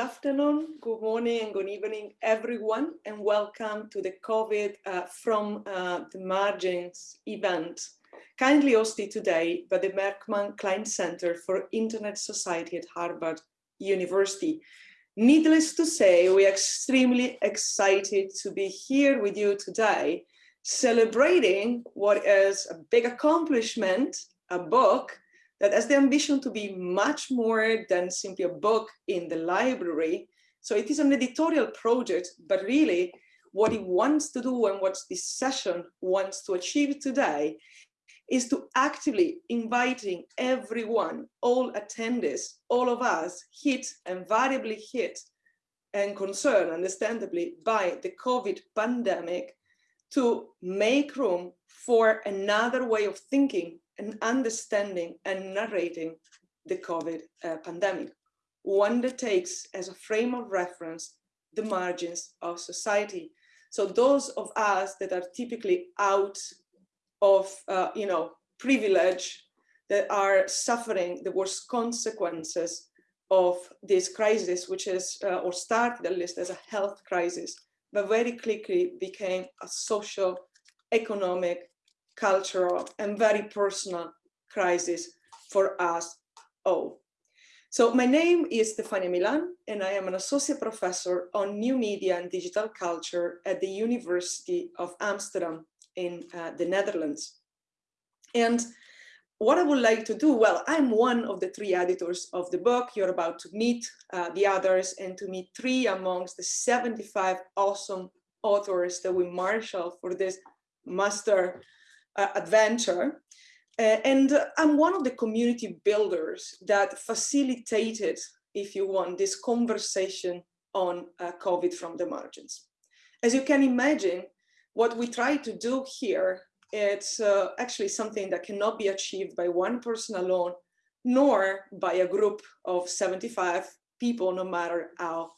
afternoon, good morning and good evening, everyone, and welcome to the COVID uh, from uh, the Margins event, kindly hosted today by the Berkman Klein Center for Internet Society at Harvard University. Needless to say, we are extremely excited to be here with you today, celebrating what is a big accomplishment, a book that has the ambition to be much more than simply a book in the library. So it is an editorial project, but really what it wants to do and what this session wants to achieve today is to actively inviting everyone, all attendees, all of us hit and variably hit and concerned, understandably, by the COVID pandemic to make room for another way of thinking and understanding and narrating the COVID uh, pandemic. One that takes as a frame of reference the margins of society. So those of us that are typically out of, uh, you know, privilege that are suffering the worst consequences of this crisis, which is, uh, or started at least as a health crisis, but very quickly became a social, economic, cultural and very personal crisis for us all. So my name is Stefania Milan and I am an associate professor on new media and digital culture at the University of Amsterdam in uh, the Netherlands. And what I would like to do, well, I'm one of the three editors of the book. You're about to meet uh, the others and to meet three amongst the 75 awesome authors that we marshal for this master adventure. Uh, and I'm one of the community builders that facilitated, if you want, this conversation on uh, COVID from the margins. As you can imagine, what we try to do here, it's uh, actually something that cannot be achieved by one person alone, nor by a group of 75 people, no matter how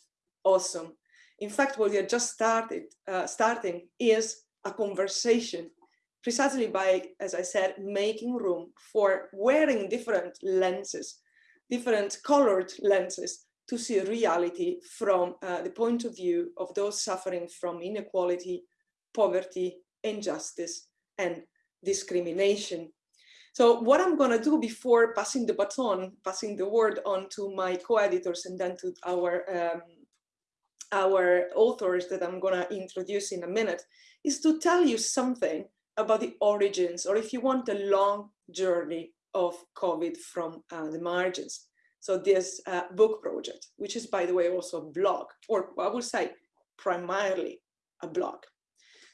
awesome. In fact, what we are just started, uh, starting is a conversation precisely by, as I said, making room for wearing different lenses, different colored lenses to see reality from uh, the point of view of those suffering from inequality, poverty, injustice, and discrimination. So what I'm going to do before passing the baton, passing the word on to my co-editors and then to our um, our authors that I'm going to introduce in a minute, is to tell you something about the origins, or if you want a long journey of COVID from uh, the margins. So this uh, book project, which is by the way also a blog, or I would say primarily a blog.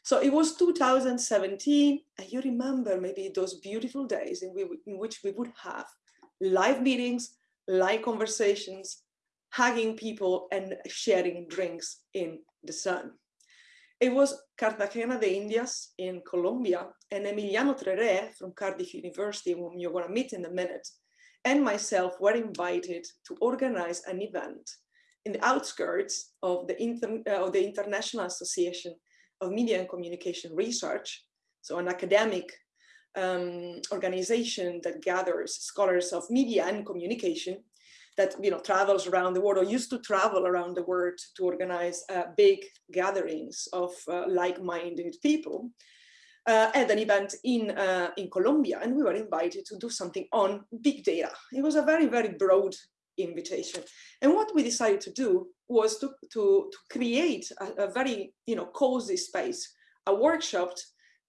So it was 2017, and you remember maybe those beautiful days in, we, in which we would have live meetings, live conversations, hugging people and sharing drinks in the sun. It was Cartagena de Indias in Colombia and Emiliano Trere from Cardiff University, whom you're going to meet in a minute, and myself were invited to organize an event in the outskirts of the, Inter uh, of the International Association of Media and Communication Research, so an academic um, organization that gathers scholars of media and communication that you know travels around the world or used to travel around the world to organize uh, big gatherings of uh, like-minded people uh, at an event in uh, in Colombia and we were invited to do something on big data. It was a very very broad invitation and what we decided to do was to, to, to create a, a very you know cozy space, a workshop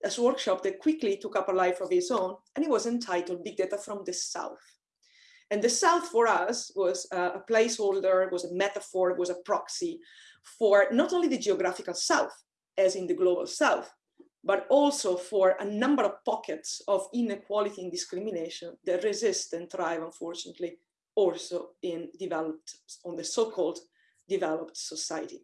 a workshop that quickly took up a life of its own and it was entitled Big Data from the South. And the South for us was uh, a placeholder, was a metaphor, was a proxy for not only the geographical South, as in the global South, but also for a number of pockets of inequality and discrimination that resist and thrive, unfortunately, also in developed, on the so-called developed society.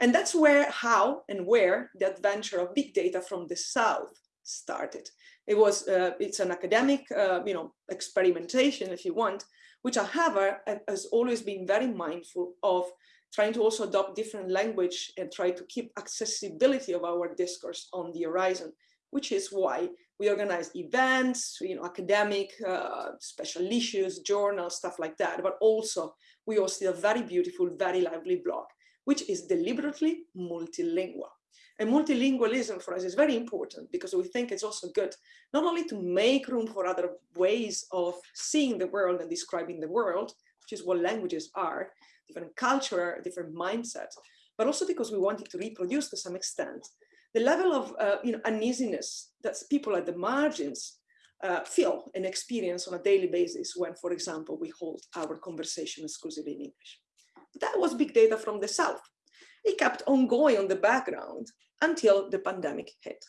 And that's where, how and where the adventure of big data from the South started. It was, uh, it's an academic, uh, you know, experimentation, if you want, which however has always been very mindful of trying to also adopt different language and try to keep accessibility of our discourse on the horizon, which is why We organize events, you know, academic, uh, special issues, journals, stuff like that. But also we hosted a very beautiful, very lively blog, which is deliberately multilingual. And multilingualism for us is very important because we think it's also good, not only to make room for other ways of seeing the world and describing the world, which is what languages are, different culture, different mindset, but also because we wanted to reproduce to some extent the level of uh, you know, uneasiness that people at the margins uh, feel and experience on a daily basis when, for example, we hold our conversation exclusively in English. That was big data from the South. It kept on going on the background until the pandemic hit.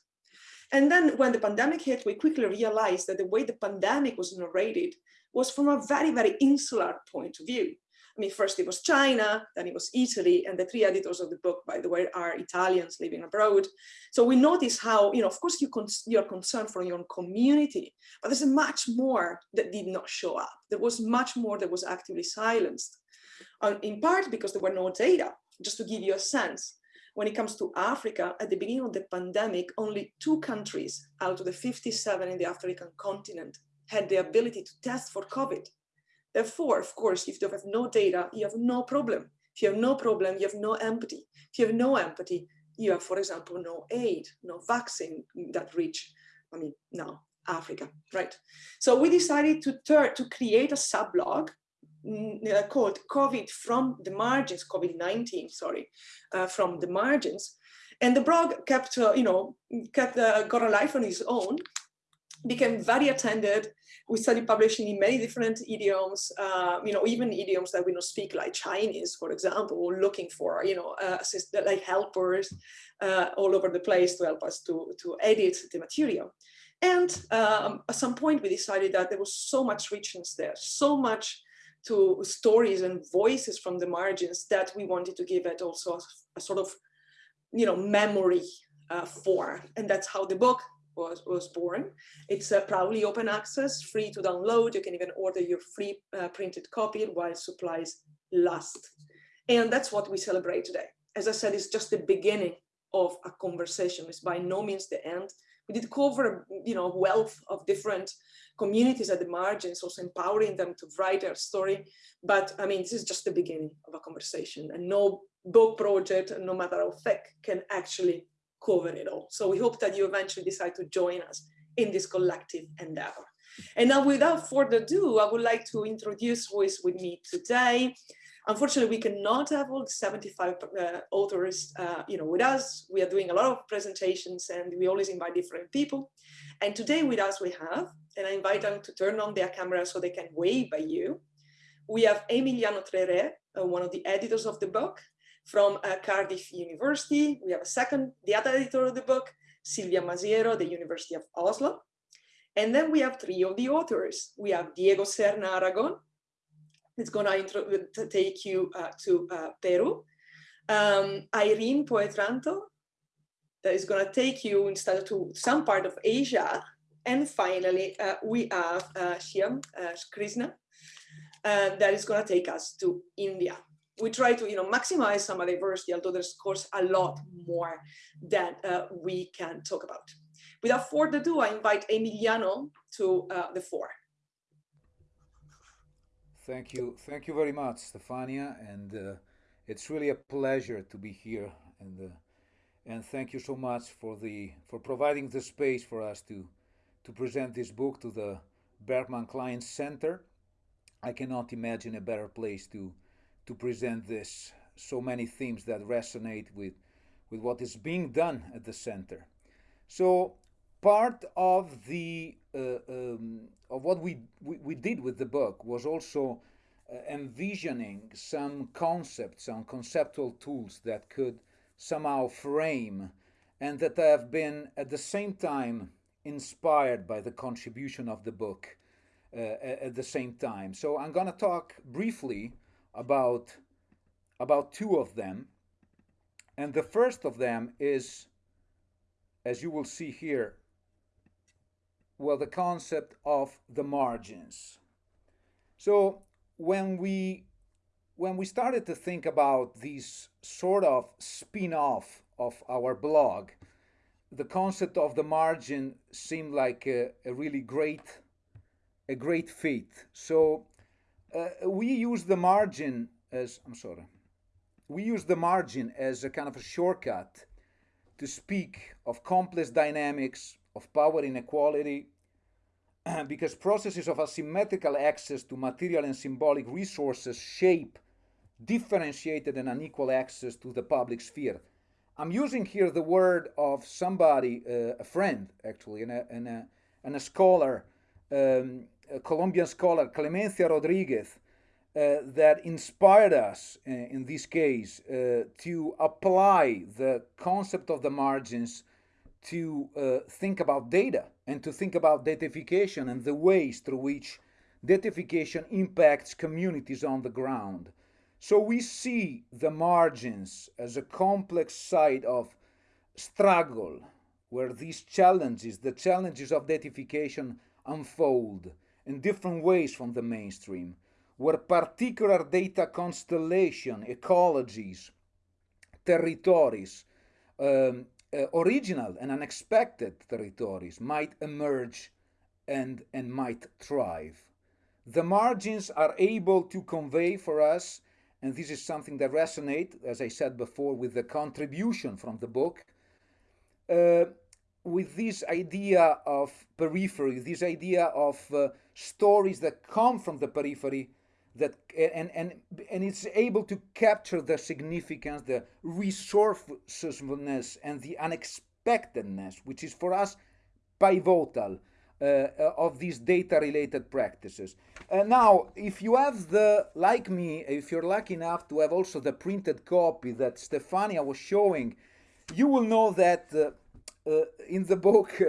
And then when the pandemic hit, we quickly realized that the way the pandemic was narrated was from a very, very insular point of view. I mean, first it was China, then it was Italy, and the three editors of the book, by the way, are Italians living abroad. So we notice how, you know, of course you you're concerned for your own community, but there's much more that did not show up. There was much more that was actively silenced, uh, in part because there were no data. Just to give you a sense, when it comes to Africa, at the beginning of the pandemic, only two countries out of the 57 in the African continent had the ability to test for COVID. Therefore, of course, if you have no data, you have no problem. If you have no problem, you have no empathy. If you have no empathy, you have, for example, no aid, no vaccine that reach, I mean, now Africa, right? So we decided to to create a sub-blog uh, called COVID from the margins, COVID-19, sorry, uh, from the margins. And the blog kept, uh, you know, kept, uh, got a life on its own, became very attended, we started publishing in many different idioms, uh, you know, even idioms that we don't speak like Chinese, for example, or looking for, you know, uh, assist, like helpers all over the place to help us to, to edit the material. And um, at some point we decided that there was so much richness there, so much to stories and voices from the margins that we wanted to give it also a, a sort of, you know, memory uh, form. And that's how the book was, was born. It's uh, proudly open access, free to download. You can even order your free uh, printed copy while supplies last. And that's what we celebrate today. As I said, it's just the beginning of a conversation. It's by no means the end. We did cover, you know, wealth of different communities at the margins, also empowering them to write their story. But I mean, this is just the beginning of a conversation and no book project, no matter how thick, can actually cover it all. So we hope that you eventually decide to join us in this collective endeavor. And now without further ado, I would like to introduce who is with me today. Unfortunately, we cannot have all the 75 uh, authors uh, you know, with us. We are doing a lot of presentations and we always invite different people. And today with us we have, and I invite them to turn on their camera so they can wave by you. We have Emiliano Trere, uh, one of the editors of the book, from uh, Cardiff University. We have a second, the other editor of the book, Silvia Masiero, the University of Oslo. And then we have three of the authors. We have Diego Serna Aragon, it's going to take you uh, to uh, Peru. Um, Irene Poetranto, that is going to take you instead to some part of Asia. And finally, uh, we have uh, Shyam uh, Krishna, uh, that is going to take us to India we try to you know maximize some diversity although there's of course a lot more that uh, we can talk about without further ado i invite emiliano to the floor thank you thank you very much stefania and uh, it's really a pleasure to be here and uh, and thank you so much for the for providing the space for us to to present this book to the Berkman klein center i cannot imagine a better place to to present this so many themes that resonate with with what is being done at the center. So part of the uh, um, of what we, we, we did with the book was also uh, envisioning some concepts, some conceptual tools that could somehow frame and that have been at the same time inspired by the contribution of the book uh, at the same time. So I'm going to talk briefly about, about two of them. And the first of them is, as you will see here, well, the concept of the margins. So when we when we started to think about these sort of spin-off of our blog, the concept of the margin seemed like a, a really great, a great fit. So uh, we use the margin as I'm sorry, we use the margin as a kind of a shortcut to speak of complex dynamics of power inequality because processes of asymmetrical access to material and symbolic resources shape differentiated and unequal access to the public sphere. I'm using here the word of somebody, uh, a friend actually, and a, and a, and a scholar, um, a Colombian scholar, Clemencia Rodriguez, uh, that inspired us uh, in this case uh, to apply the concept of the margins to uh, think about data and to think about datification and the ways through which datification impacts communities on the ground. So we see the margins as a complex side of struggle where these challenges, the challenges of datification unfold in different ways from the mainstream, where particular data constellation, ecologies, territories, um, uh, original and unexpected territories might emerge and, and might thrive. The margins are able to convey for us, and this is something that resonates, as I said before, with the contribution from the book, uh, with this idea of periphery, this idea of uh, stories that come from the periphery that and and and it's able to capture the significance the resourcefulness and the unexpectedness which is for us pivotal uh, uh, of these data related practices. Uh, now if you have the like me if you're lucky enough to have also the printed copy that stefania was showing you will know that uh, uh in the book uh,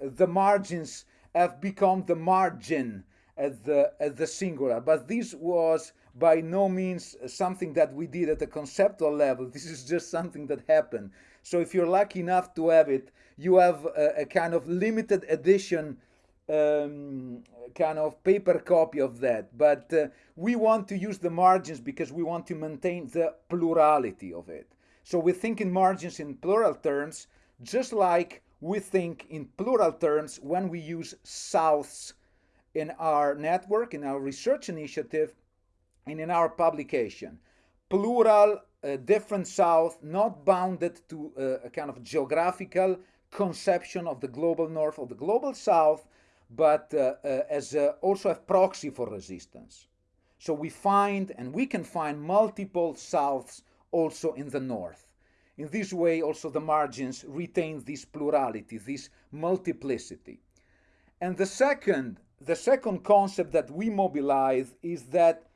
the margins have become the margin at the at the singular. But this was by no means something that we did at a conceptual level. This is just something that happened. So if you're lucky enough to have it you have a, a kind of limited edition um, kind of paper copy of that. But uh, we want to use the margins because we want to maintain the plurality of it. So we think in margins in plural terms just like we think in plural terms when we use souths in our network, in our research initiative, and in our publication. Plural, uh, different South, not bounded to uh, a kind of geographical conception of the global North or the global South, but uh, uh as also a proxy for resistance. So we find, and we can find multiple Souths also in the North. In this way, also the margins retain this plurality, this multiplicity. And the second the second concept that we mobilize is that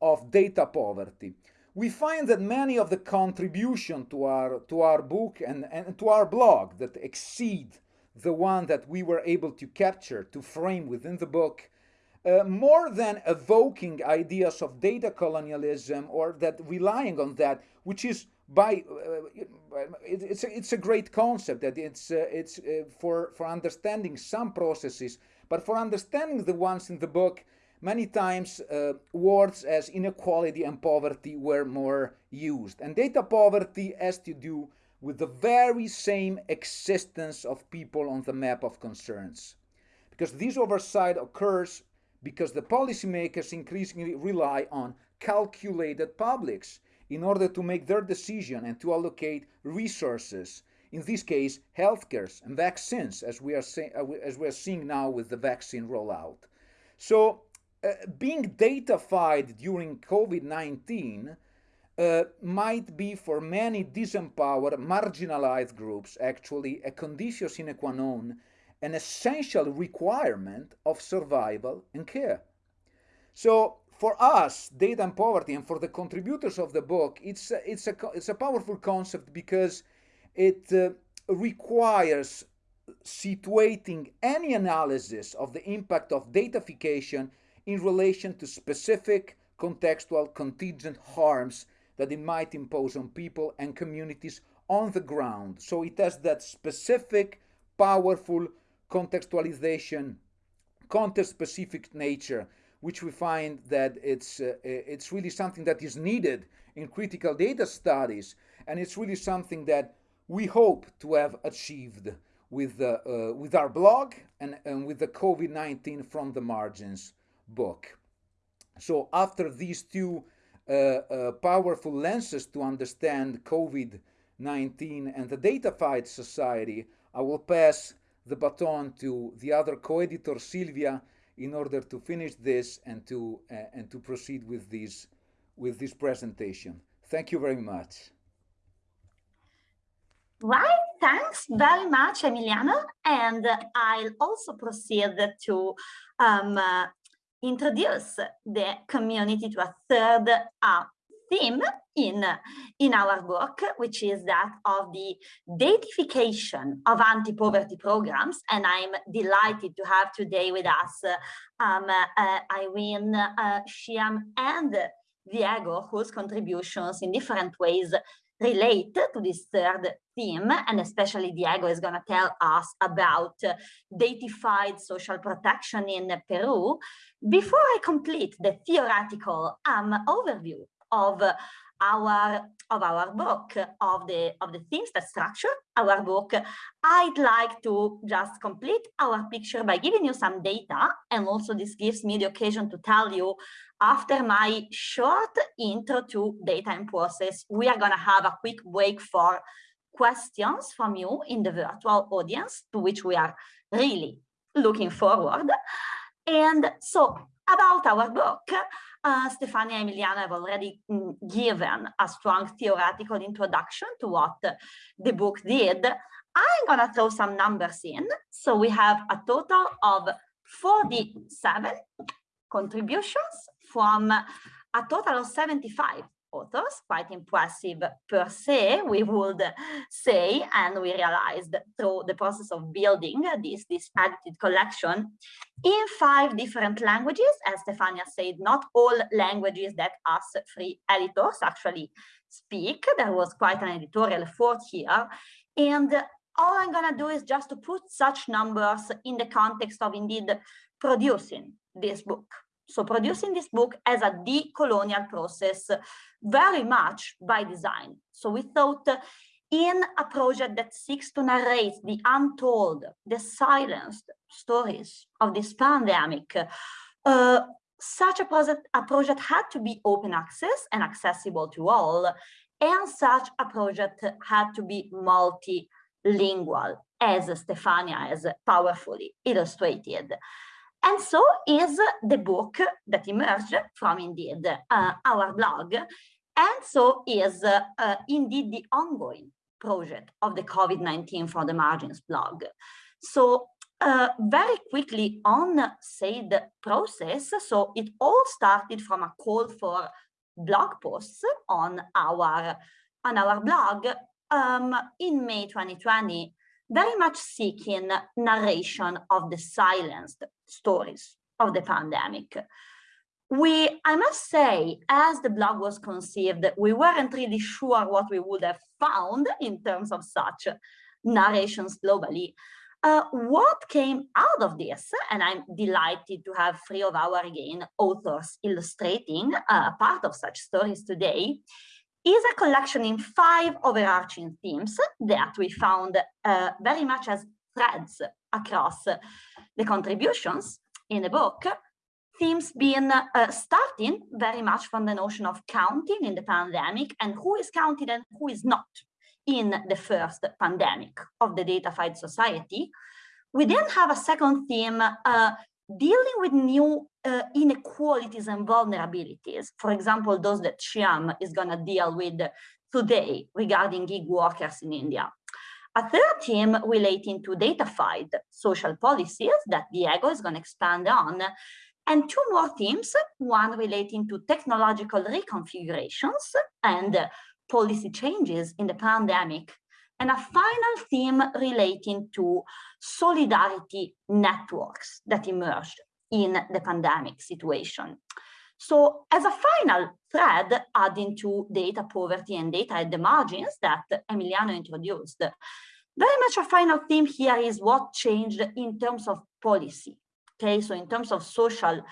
of data poverty. We find that many of the contribution to our to our book and, and to our blog that exceed the one that we were able to capture to frame within the book uh, more than evoking ideas of data colonialism or that relying on that which is by uh, it, it's a, it's a great concept that it's uh, it's uh, for for understanding some processes but for understanding the ones in the book, many times uh, words as inequality and poverty were more used. And data poverty has to do with the very same existence of people on the map of concerns. Because this oversight occurs because the policymakers increasingly rely on calculated publics in order to make their decision and to allocate resources in this case, healthcare and vaccines, as we are uh, as we are seeing now with the vaccine rollout. So, uh, being datafied during COVID-19 uh, might be for many disempowered, marginalized groups actually a condition sine qua non, an essential requirement of survival and care. So for us, data and poverty, and for the contributors of the book, it's a, it's a, it's a powerful concept because it uh, requires situating any analysis of the impact of datafication in relation to specific contextual contingent harms that it might impose on people and communities on the ground. So it has that specific, powerful contextualization, context-specific nature, which we find that it's, uh, it's really something that is needed in critical data studies. And it's really something that we hope to have achieved with, uh, uh, with our blog and, and with the COVID-19 from the margins book. So after these two uh, uh, powerful lenses to understand COVID-19 and the Datafied Society, I will pass the baton to the other co-editor Silvia in order to finish this and to uh, and to proceed with this with this presentation. Thank you very much. Right, thanks very much, Emiliano. And I'll also proceed to um, uh, introduce the community to a third uh, theme in, in our work, which is that of the datification of anti-poverty programs. And I'm delighted to have today with us um, uh, Irene uh, Shyam and Diego, whose contributions in different ways relate to this third theme, and especially Diego is going to tell us about uh, datified social protection in Peru. Before I complete the theoretical um, overview of uh, our of our book of the of the themes that structure our book i'd like to just complete our picture by giving you some data and also this gives me the occasion to tell you after my short intro to data and process we are going to have a quick break for questions from you in the virtual audience to which we are really looking forward and so about our book uh, Stefania and Emiliano have already mm, given a strong theoretical introduction to what the book did. I'm going to throw some numbers in. So we have a total of 47 contributions from a total of 75 authors, quite impressive per se, we would say, and we realized through the process of building this, this edited collection in five different languages, as Stefania said, not all languages that us free editors actually speak. There was quite an editorial effort here. And all I'm gonna do is just to put such numbers in the context of indeed producing this book. So producing this book as a decolonial process very much by design. So we thought in a project that seeks to narrate the untold, the silenced stories of this pandemic, uh, such a project, a project had to be open access and accessible to all, and such a project had to be multilingual, as Stefania has powerfully illustrated. And so is the book that emerged from indeed uh, our blog. And so is uh, uh, indeed the ongoing project of the COVID-19 from the margins blog. So uh, very quickly on said process, so it all started from a call for blog posts on our on our blog um, in May 2020 very much seeking narration of the silenced stories of the pandemic. We, I must say, as the blog was conceived, we weren't really sure what we would have found in terms of such narrations globally. Uh, what came out of this, and I'm delighted to have three of our again authors illustrating uh, part of such stories today, is a collection in five overarching themes that we found uh, very much as threads across the contributions in the book. Themes being uh, starting very much from the notion of counting in the pandemic and who is counted and who is not in the first pandemic of the datafied society. We then have a second theme uh, dealing with new uh, inequalities and vulnerabilities, for example, those that Shyam is going to deal with today regarding gig workers in India. A third theme relating to datafied social policies that Diego is going to expand on, and two more themes, one relating to technological reconfigurations and policy changes in the pandemic and a final theme relating to solidarity networks that emerged in the pandemic situation. So as a final thread, adding to data poverty and data at the margins that Emiliano introduced, very much a final theme here is what changed in terms of policy. Okay, so in terms of social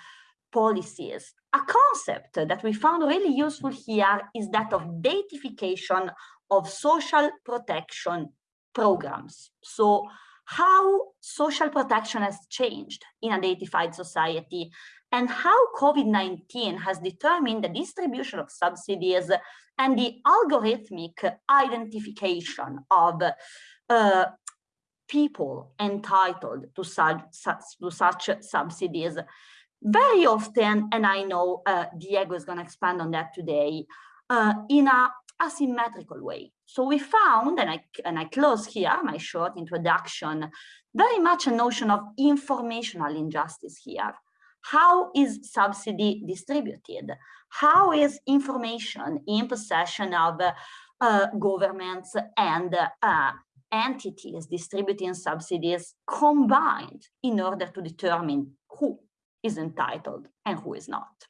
policies, a concept that we found really useful here is that of datification of social protection programs. So how social protection has changed in a datified society and how COVID-19 has determined the distribution of subsidies and the algorithmic identification of uh, people entitled to such, to such subsidies. Very often, and I know uh, Diego is going to expand on that today, uh, in a asymmetrical way. So we found, and I, and I close here my short introduction, very much a notion of informational injustice here. How is subsidy distributed? How is information in possession of uh, governments and uh, entities distributing subsidies combined in order to determine who is entitled and who is not.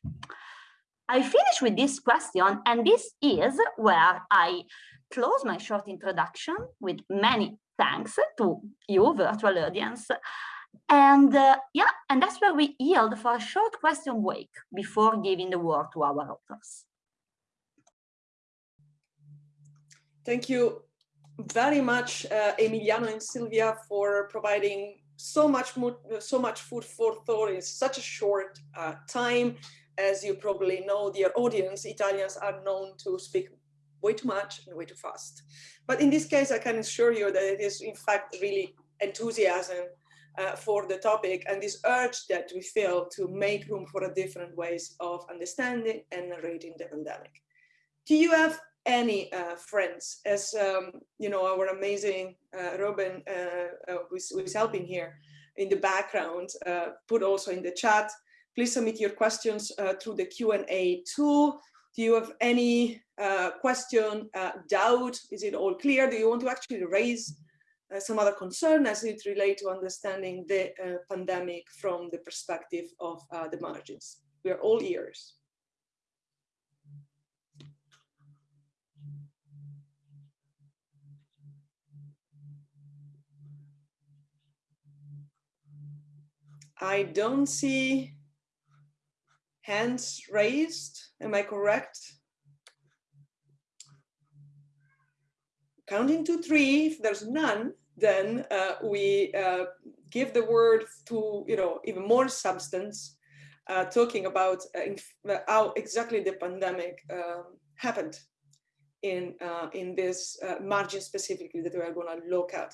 I finish with this question, and this is where I close my short introduction with many thanks to you, virtual audience. And uh, yeah, and that's where we yield for a short question break before giving the word to our authors. Thank you very much, uh, Emiliano and Silvia, for providing so much so much food for thought in such a short uh, time. As you probably know, dear audience, Italians are known to speak way too much and way too fast. But in this case, I can assure you that it is in fact really enthusiasm uh, for the topic and this urge that we feel to make room for a different ways of understanding and narrating the pandemic. Do you have any uh, friends, as um, you know, our amazing uh, Robin, uh, uh, who is, who, is, helping here in the background, uh, put also in the chat. Please submit your questions through the Q&A tool. Do you have any question, doubt? Is it all clear? Do you want to actually raise Uh, some other concern as it relates to understanding the uh, pandemic from the perspective of uh, the margins? We are all ears. I don't see hands raised. Am I correct? Counting to three, if there's none, then uh, we uh, give the word to, you know, even more substance, uh, talking about uh, how exactly the pandemic um, happened in, uh, in this uh, margin specifically that we are going to look at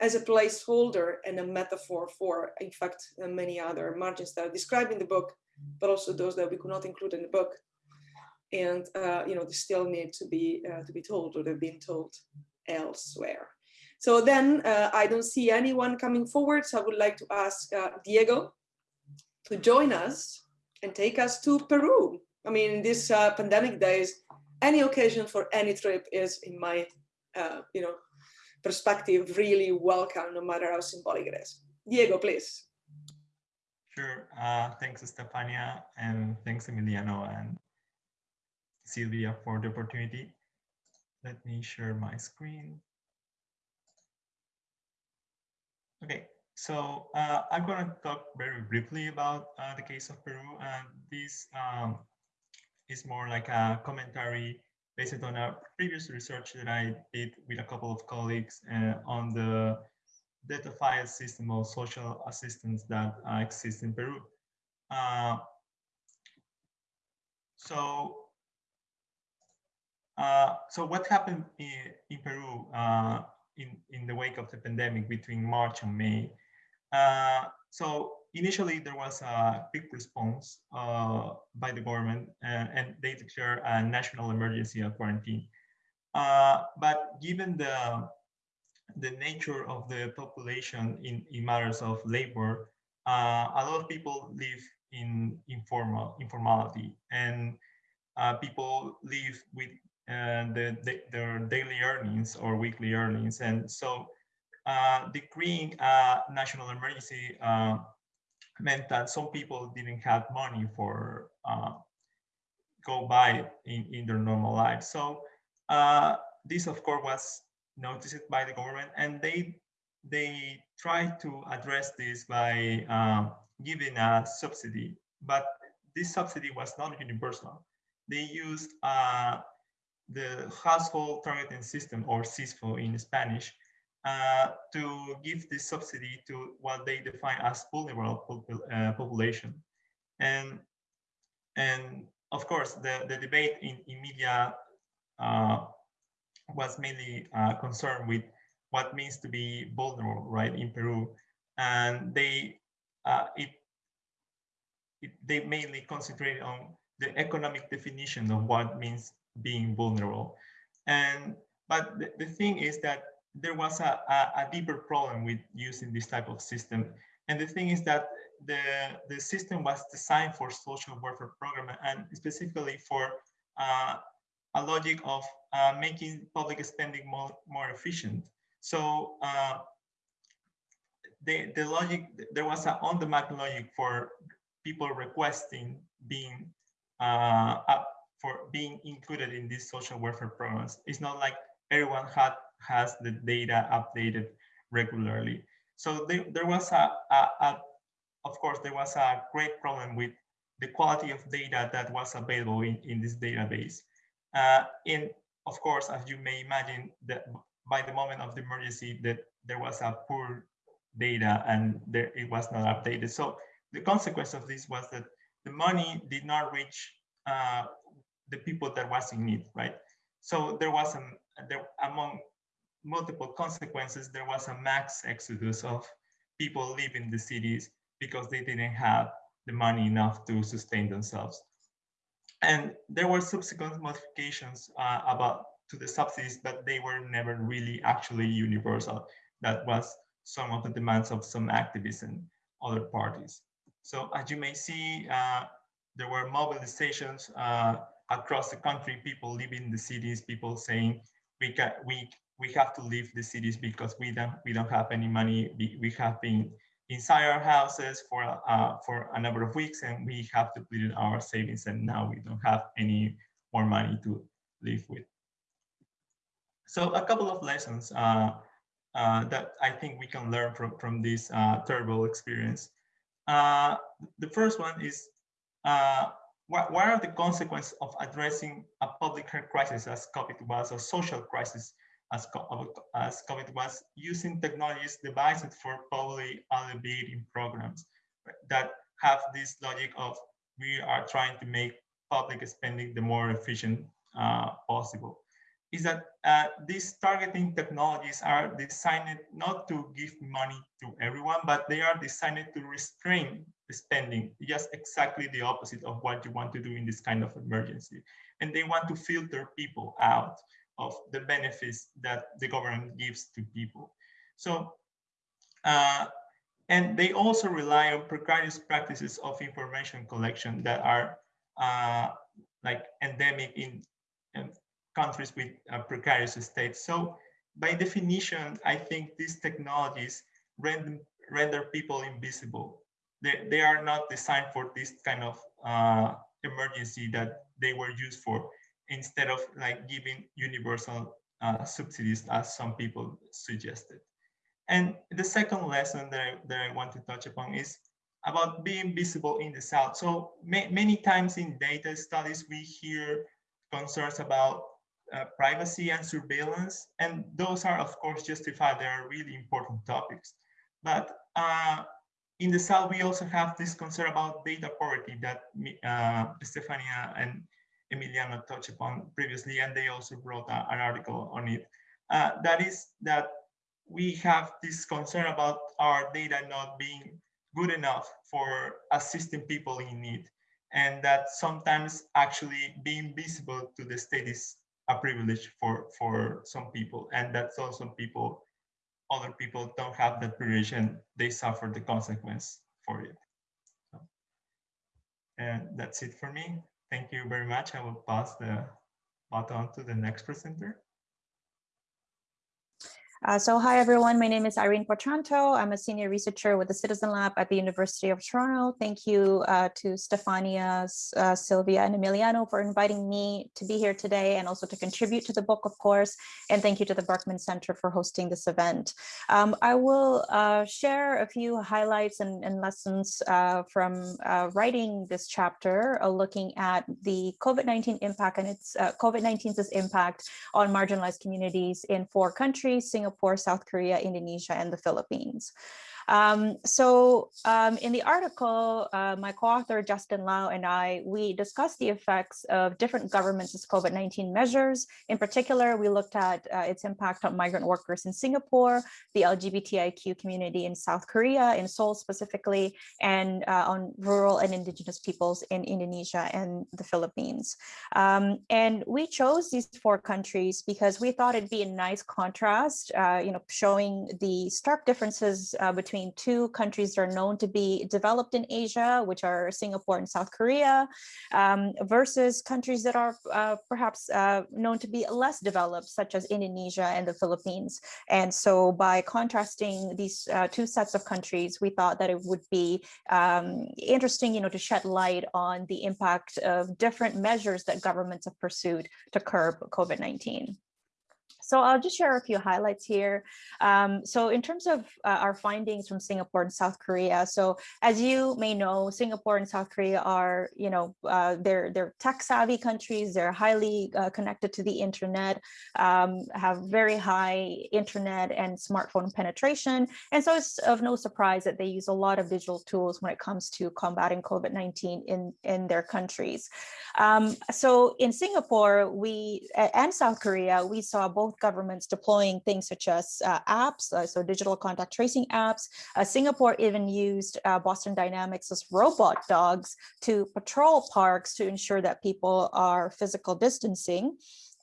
as a placeholder and a metaphor for, in fact, uh, many other margins that are described in the book, but also those that we could not include in the book. And, uh, you know, they still need to be, uh, to be told or they've been told elsewhere. So then uh, I don't see anyone coming forward. So I would like to ask uh, Diego to join us and take us to Peru. I mean, these uh, pandemic days, any occasion for any trip is in my, you know, perspective really welcome, no matter how symbolic it is. Diego, please. Sure. Uh, thanks, Stefania, and thanks, Emiliano and Silvia for the opportunity. Let me share my screen. Okay, so uh, I'm going to talk very briefly about uh, the case of Peru, and this um, is more like a commentary based on a previous research that I did with a couple of colleagues uh, on the datafied system of social assistance that uh, exists in Peru. Uh, so, so what happened in, in Peru uh, in, in the wake of the pandemic between March and May? Uh, so initially there was a big response uh, by the government and, and, they declared a national emergency of quarantine. Uh, but given the the nature of the population in, in matters of labor, uh, a lot of people live in informal informality and uh, people live with uh, the, the, their daily earnings or weekly earnings. And so uh, decreeing a national emergency meant that some people didn't have money for uh, go by in, in their normal life. So uh, this, of course, was noticed by the government, and they they tried to address this by giving a subsidy, but this subsidy was not universal. They used uh, the household targeting system or SISFOH in Spanish uh, to give this subsidy to what they define as vulnerable uh, population. And, and of course, the, the debate in, in media uh, was mainly uh, concerned with what means to be vulnerable, right, in Peru. And they, uh, it, it, they mainly concentrated on the economic definition of what means being vulnerable. And, but the, the thing is that there was a, a, a, deeper problem with using this type of system. And the thing is that the, the system was designed for social welfare program and specifically for uh, a logic of uh, making public spending more, more efficient. So uh, the, the logic, there was an on-demand logic for people requesting being uh, for being included in these social welfare programs. It's not like everyone had has the data updated regularly. So there, was a, a, a, of course, there was a great problem with the quality of data that was available in, in this database. Uh, and of course, as you may imagine, that by the moment of the emergency, that there was a poor data and there, it was not updated. So the consequence of this was that the money did not reach uh, the people that was in need, right? So there was a, there, among multiple consequences, there was a mass exodus of people leaving the cities because they didn't have the money enough to sustain themselves. And there were subsequent modifications uh, about to the subsidies, but they were never really actually universal. That was some of the demands of some activists and other parties. So as you may see, uh, there were mobilizations uh, across the country, people living the cities, people saying we can we we have to leave the cities because we don't we don't have any money. We, we have been inside our houses for uh, for a number of weeks and we have depleted our savings and now we don't have any more money to live with. So a couple of lessons uh, uh, that I think we can learn from, from this uh, terrible experience. Uh, the first one is uh, what, what are the consequences of addressing a public health crisis as COVID was, a social crisis as, as COVID was, using technologies devised for public alleviating programs that have this logic of we are trying to make public spending the more efficient uh, possible? Is that uh, these targeting technologies are designed not to give money to everyone, but they are designed to restrain spending, just exactly the opposite of what you want to do in this kind of emergency. And they want to filter people out of the benefits that the government gives to people. So, uh, and they also rely on precarious practices of information collection that are uh, like endemic in, in countries with uh, precarious states. So by definition, I think these technologies render, render people invisible. They, they are not designed for this kind of uh, emergency that they were used for instead of like giving universal uh, subsidies as some people suggested. And the second lesson that I, that I want to touch upon is about being visible in the South. So ma many times in data studies, we hear concerns about uh, privacy and surveillance. And those are, of course, justified. They are really important topics. But uh, in the South, we also have this concern about data poverty that uh, Stefania and Emiliano touched upon previously, and they also wrote a, an article on it. Uh, that is that we have this concern about our data not being good enough for assisting people in need and that sometimes actually being visible to the state is a privilege for for some people and that so some people other people don't have that privilege and they suffer the consequence for it. So, and that's it for me. Thank you very much. I will pass the baton to the next presenter Uh, so hi everyone, my name is Irene Poetranto. I'm a senior researcher with the Citizen Lab at the University of Toronto. Thank you uh, to Stefania, uh, Silvia and Emiliano for inviting me to be here today and also to contribute to the book, of course. And thank you to the Berkman Center for hosting this event. Um, I will uh, share a few highlights and, and lessons uh, from uh, writing this chapter, looking at the COVID-19 impact and its COVID-19's impact on marginalized communities in four countries, Singapore, Singapore, South Korea, Indonesia, and the Philippines. Um, so um, in the article, uh, my co-author Justin Lau and I, we discussed the effects of different governments' COVID-19 measures. In particular, we looked at uh, its impact on migrant workers in Singapore, the LGBTIQ community in South Korea, in Seoul specifically, and uh, on rural and indigenous peoples in Indonesia and the Philippines. Um, and we chose these four countries because we thought it'd be a nice contrast, uh, you know, showing the stark differences uh, between between two countries that are known to be developed in Asia, which are Singapore and South Korea, um, versus countries that are uh, perhaps uh, known to be less developed, such as Indonesia and the Philippines. And so by contrasting these uh, two sets of countries, we thought that it would be um, interesting, you know, to shed light on the impact of different measures that governments have pursued to curb COVID-19. So I'll just share a few highlights here. Um, so in terms of uh, our findings from Singapore and South Korea, so as you may know, Singapore and South Korea are, you know, uh, they're, they're tech savvy countries, they're highly uh, connected to the internet, um, have very high internet and smartphone penetration. And so it's of no surprise that they use a lot of digital tools when it comes to combating COVID-19 in, in their countries. Um, so in Singapore, we and South Korea, we saw both governments deploying things such as uh, apps, uh, so digital contact tracing apps. Uh, Singapore even used uh, Boston Dynamics as robot dogs to patrol parks to ensure that people are physical distancing.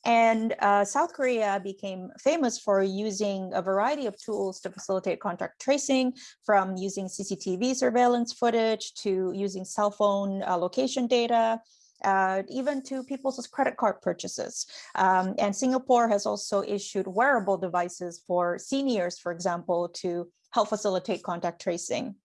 And uh, South Korea became famous for using a variety of tools to facilitate contact tracing, from using CCTV surveillance footage to using cell phone uh, location data, uh, even to people's credit card purchases. Um, and Singapore has also issued wearable devices for seniors, for example, to help facilitate contact tracing.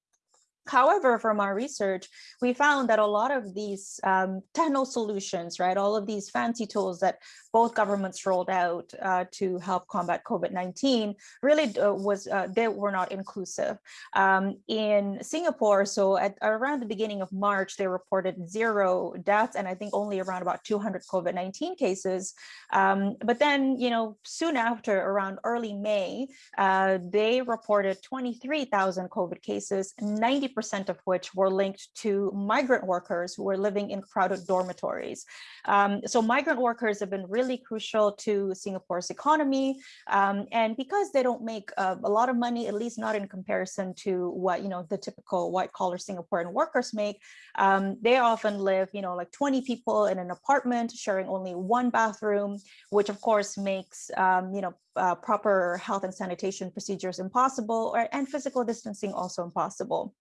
However, from our research, we found that a lot of these um, techno solutions, right, all of these fancy tools that both governments rolled out uh, to help combat COVID-19 really uh, was, uh, they were not inclusive. Um, in Singapore, so at around the beginning of March, they reported zero deaths and I think only around about 200 COVID-19 cases. Um, but then, you know, soon after, around early May, uh, they reported 23,000 COVID cases, 90% of which were linked to migrant workers who were living in crowded dormitories. Um, so migrant workers have been really really crucial to Singapore's economy. Um, and because they don't make uh, a lot of money, at least not in comparison to what, you know, the typical white collar Singaporean workers make, um, they often live, you know, like 20 people in an apartment sharing only one bathroom, which of course makes, um, you know, uh, proper health and sanitation procedures impossible or, and physical distancing also impossible.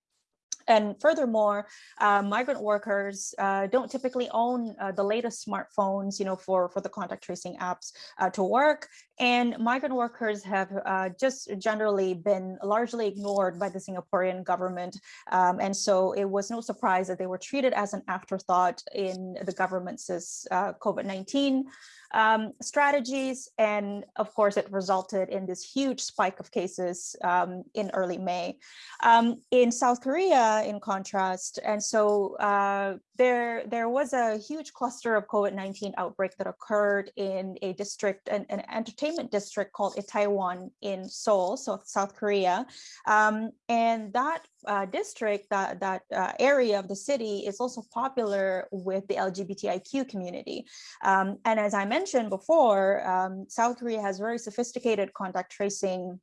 And furthermore, uh, migrant workers uh, don't typically own uh, the latest smartphones, you know, for, for the contact tracing apps uh, to work. And migrant workers have uh, just generally been largely ignored by the Singaporean government. Um, and so it was no surprise that they were treated as an afterthought in the government's uh, COVID-19 um, strategies. And of course, it resulted in this huge spike of cases um, in early May. Um, in South Korea, in contrast, and so uh, there, there was a huge cluster of COVID-19 outbreak that occurred in a district, an, an entertainment district called Itaewon in Seoul, so South Korea. Um, and that uh, district, that, that uh, area of the city is also popular with the LGBTIQ community. Um, and as I mentioned before, um, South Korea has very sophisticated contact tracing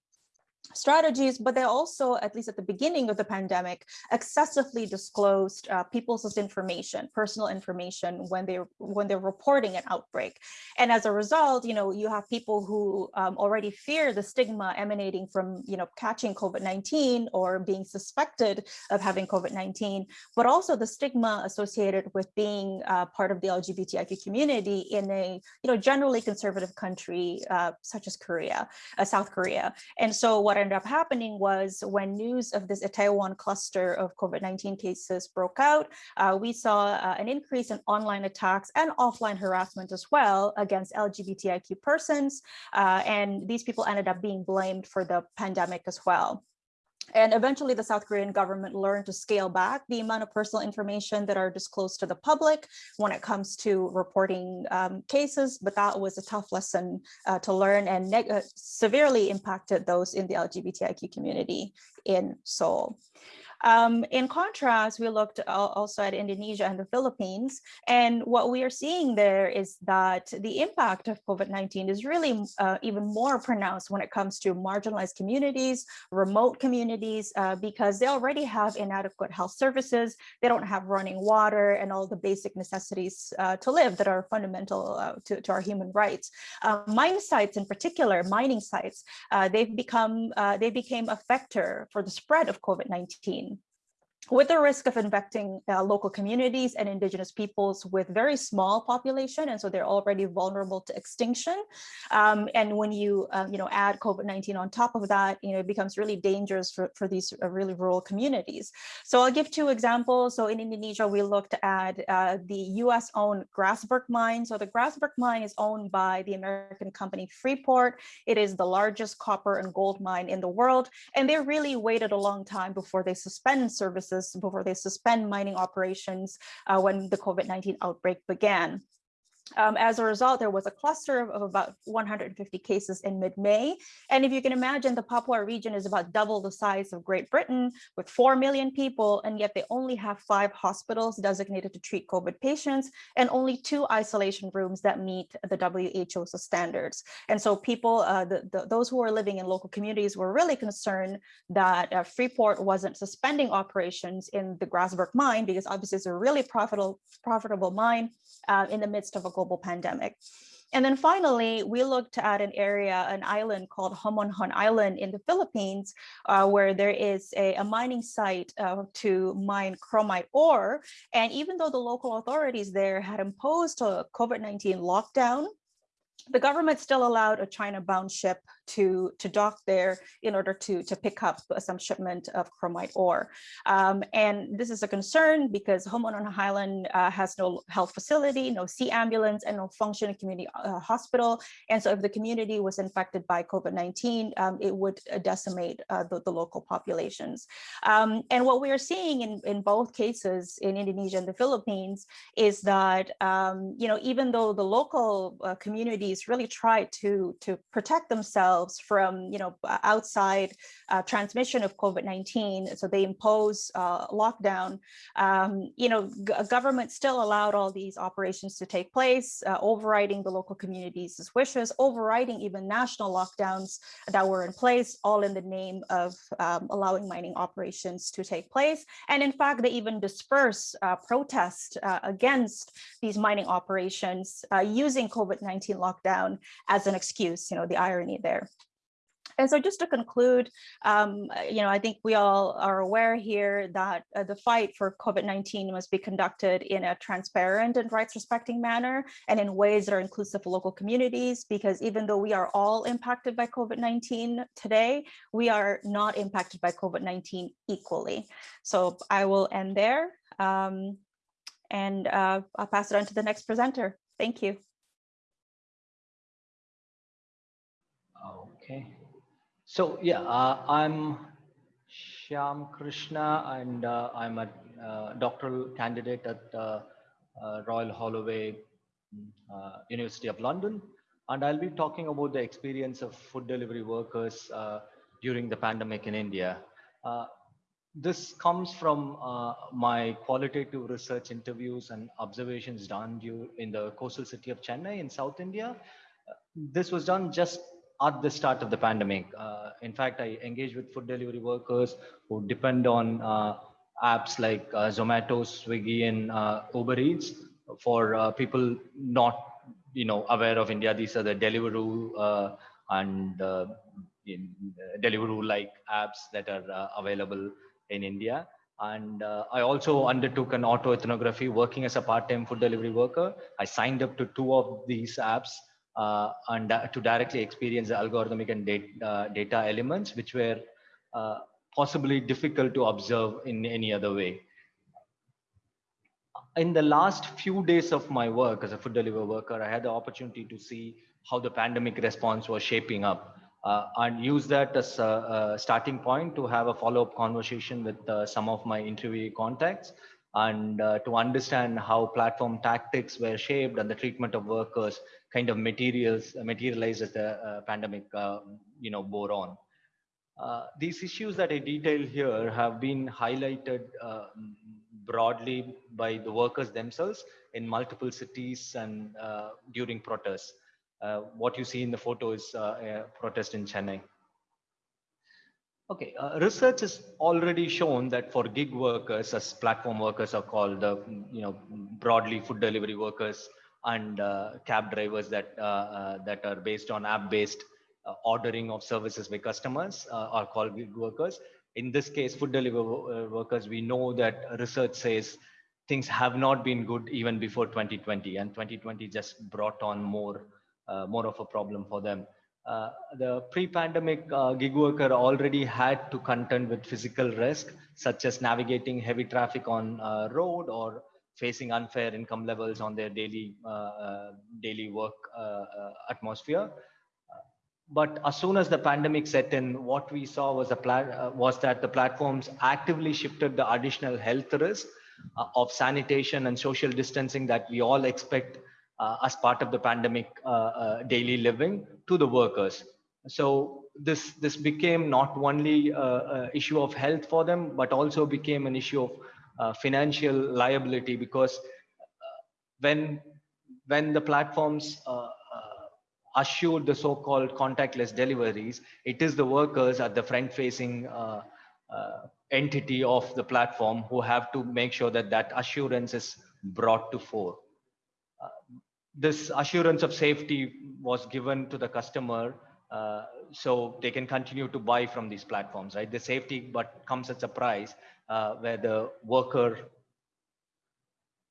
strategies, but they also, at least at the beginning of the pandemic, excessively disclosed uh, people's information, personal information when they when they're reporting an outbreak. And as a result, you know, you have people who um, already fear the stigma emanating from, you know, catching COVID-19 or being suspected of having COVID-19, but also the stigma associated with being uh, part of the LGBTIQ community in a, you know, generally conservative country uh, such as Korea, uh, South Korea. And so what ended up happening was when news of this Itaewon cluster of COVID-19 cases broke out, uh, we saw uh, an increase in online attacks and offline harassment as well against LGBTIQ persons. Uh, and these people ended up being blamed for the pandemic as well. And eventually the South Korean government learned to scale back the amount of personal information that are disclosed to the public when it comes to reporting um, cases, but that was a tough lesson uh, to learn and uh, severely impacted those in the LGBTIQ community in Seoul. Um, in contrast, we looked also at Indonesia and the Philippines, and what we are seeing there is that the impact of COVID-19 is really uh, even more pronounced when it comes to marginalized communities, remote communities, uh, because they already have inadequate health services, they don't have running water and all the basic necessities uh, to live that are fundamental uh, to, to, our human rights. Uh, mine sites in particular, mining sites, uh, they've become, they became a vector for the spread of COVID-19 with the risk of infecting uh, local communities and indigenous peoples with very small population and so they're already vulnerable to extinction. Um, and when you uh, you know add COVID-19 on top of that you know it becomes really dangerous for, for these uh, really rural communities. So I'll give two examples. So in Indonesia we looked at uh, the US owned Grasberg mine. So the Grasberg mine is owned by the American company Freeport. It is the largest copper and gold mine in the world and they really waited a long time before they suspend services before they suspend mining operations uh, when the COVID-19 outbreak began. Um, as a result, there was a cluster of, of about 150 cases in mid-May. And if you can imagine, the Papua region is about double the size of Great Britain with 4 million people, and yet they only have five hospitals designated to treat COVID patients and only two isolation rooms that meet the WHO's standards. And so people, uh, the, the, those who are living in local communities were really concerned that uh, Freeport wasn't suspending operations in the Grasberg mine because obviously it's a really profitable, profitable mine uh, in the midst of a global pandemic. And then finally, we looked at an area, an island called Homonhon Island in the Philippines, uh, where there is a, a mining site uh, to mine chromite ore. And even though the local authorities there had imposed a COVID-19 lockdown, the government still allowed a China-bound ship to, to dock there in order to, to pick up some shipment of chromite ore. Um, and this is a concern because Homonhon Island uh, has no health facility, no sea ambulance, and no functioning community uh, hospital. And so if the community was infected by COVID-19, um, it would uh, decimate uh, the, the, local populations. Um, and what we are seeing in, in both cases in Indonesia and the Philippines is that, um, you know, even though the local uh, communities really try to, to protect themselves themselves from, you know, outside uh, transmission of COVID-19. So they impose uh, lockdown. Um, you know, government still allowed all these operations to take place, uh, overriding the local communities' wishes, overriding even national lockdowns that were in place, all in the name of um, allowing mining operations to take place. And in fact, they even disperse uh, protest uh, against these mining operations uh, using COVID-19 lockdown as an excuse, you know, the irony there. And so just to conclude, um, uh, you know, I think we all are aware here that uh, the fight for COVID-19 must be conducted in a transparent and rights respecting manner and in ways that are inclusive of local communities, because even though we are all impacted by COVID-19 today, we are not impacted by COVID-19 equally. So I will end there um, and uh, I'll pass it on to the next presenter. Thank you. Okay. So yeah, uh, I'm Shyam Krishna and uh, I'm a uh, doctoral candidate at uh, uh, Royal Holloway uh, University of London. And I'll be talking about the experience of food delivery workers during the pandemic in India. this comes from my qualitative research interviews and observations done in the coastal city of Chennai in South India. this was done just at the start of the pandemic. Uh, in fact, I engage with food delivery workers who depend on uh, apps like uh, Zomato, Swiggy, and uh, Uber Eats for uh, people not, you know, aware of India. These are the Deliveroo uh, and Deliveroo-like apps that are available in India. And I also undertook an auto ethnography working as a part-time food delivery worker. I signed up to two of these apps uh, and to directly experience the algorithmic and data, uh, data elements, which were uh, possibly difficult to observe in any other way. In the last few days of my work as a food delivery worker, I had the opportunity to see how the pandemic response was shaping up uh, and use that as a, a, starting point to have a follow-up conversation with uh, some of my interview contacts and uh, to understand how platform tactics were shaped and the treatment of workers kind of materials materialized as the uh, pandemic uh, you know bore on. Uh, these issues that i detail here have been highlighted broadly by the workers themselves in multiple cities and during protests. What you see in the photo is a protest in chennai. Okay, uh, research has already shown that for gig workers, as platform workers are called, uh, you know, broadly food delivery workers and uh, cab drivers that uh, uh, that are based on app-based ordering of services by customers are called gig workers. In this case, food delivery workers, we know that research says things have not been good even before 2020, and 2020 just brought on more more of a problem for them. Uh, the pre-pandemic uh, gig worker already had to contend with physical risk, such as navigating heavy traffic on uh, road or facing unfair income levels on their daily uh, daily work atmosphere. But as soon as the pandemic set in, what we saw was a was that the platforms actively shifted the additional health risk of sanitation and social distancing that we all expect uh, as part of the pandemic uh, uh, daily living to the workers. So this this became not only an issue of health for them, but also became an issue of financial liability because when when the platforms assured the so-called contactless deliveries, it is the workers at the front-facing uh, uh, entity of the platform who have to make sure that that assurance is brought to fore. Uh, this assurance of safety was given to the customer uh, so they can continue to buy from these platforms right the safety but comes at a price uh, where the worker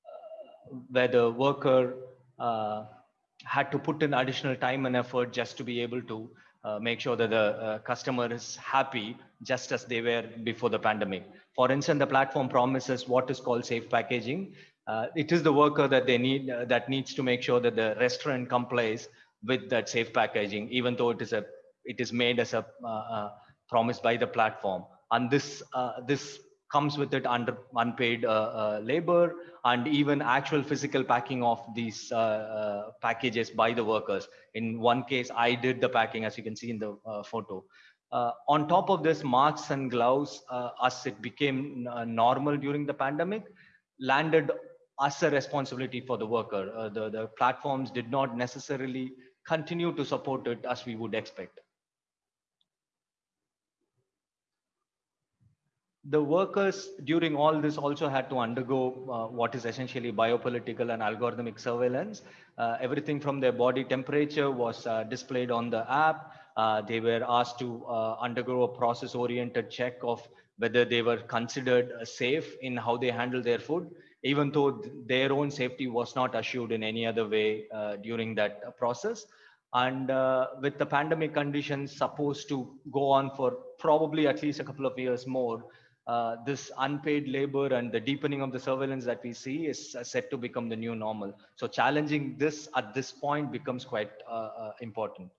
uh, where the worker uh, had to put in additional time and effort just to be able to uh, make sure that the uh, customer is happy just as they were before the pandemic. For instance, the platform promises what is called safe packaging, uh, it is the worker that they need uh, that needs to make sure that the restaurant complies with that safe packaging even though it is a it is made as a promise by the platform and this this comes with it under unpaid uh, uh, labor and even actual physical packing of these uh, uh, packages by the workers in one case i did the packing as you can see in the photo on top of this masks and gloves as it became normal during the pandemic landed as a responsibility for the worker. Uh, the, the platforms did not necessarily continue to support it as we would expect. The workers during all this also had to undergo uh, what is essentially biopolitical and algorithmic surveillance. Uh, everything from their body temperature was uh, displayed on the app. Uh, they were asked to uh, undergo a process oriented check of whether they were considered safe in how they handle their food even though their own safety was not assured in any other way uh, during that uh, process. And uh, with the pandemic conditions supposed to go on for probably at least a couple of years more, uh, this unpaid labor and the deepening of the surveillance that we see is uh, set to become the new normal. So challenging this at this point becomes quite uh, important.